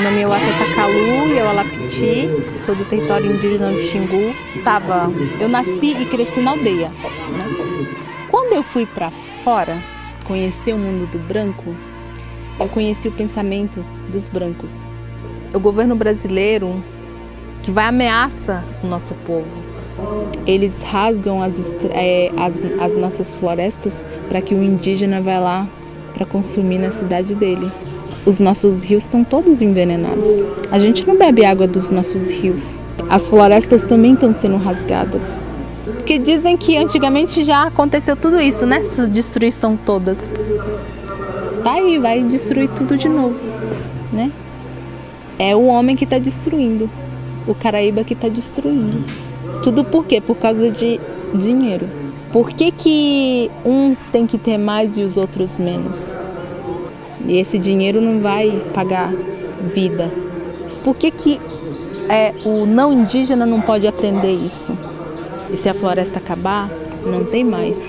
Meu nome é Watata Calu e eu Alapiti, sou do território indígena do Xingu. Tava, eu nasci e cresci na aldeia. Né? Quando eu fui para fora conhecer o mundo do branco, eu conheci o pensamento dos brancos. O governo brasileiro que vai ameaça o nosso povo. Eles rasgam as, é, as, as nossas florestas para que o indígena vá lá para consumir na cidade dele. Os nossos rios estão todos envenenados. A gente não bebe água dos nossos rios. As florestas também estão sendo rasgadas. Porque dizem que antigamente já aconteceu tudo isso, né? Essa destruição todas. Tá aí, vai destruir tudo de novo, né? É o homem que está destruindo. O Caraíba que está destruindo. Tudo por quê? Por causa de dinheiro. Por que, que uns têm que ter mais e os outros menos? E esse dinheiro não vai pagar vida. Por que, que é, o não indígena não pode aprender isso? E se a floresta acabar, não tem mais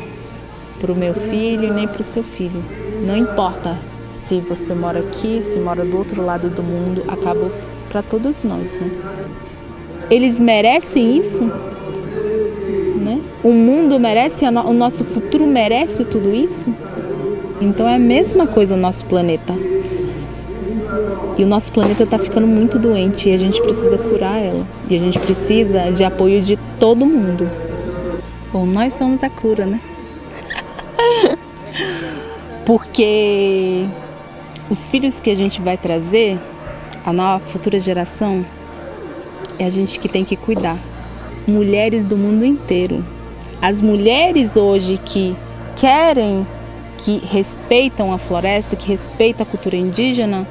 para o meu filho nem para o seu filho. Não importa se você mora aqui, se mora do outro lado do mundo, acaba para todos nós, né? Eles merecem isso? o mundo merece, o nosso futuro merece tudo isso? Então é a mesma coisa o nosso planeta. E o nosso planeta está ficando muito doente e a gente precisa curar ela. E a gente precisa de apoio de todo mundo. Bom, nós somos a cura, né? Porque os filhos que a gente vai trazer, a nova futura geração, é a gente que tem que cuidar. Mulheres do mundo inteiro as mulheres hoje que querem, que respeitam a floresta, que respeitam a cultura indígena,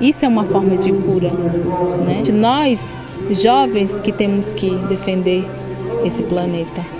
isso é uma forma de cura. Né? Nós, jovens, que temos que defender esse planeta.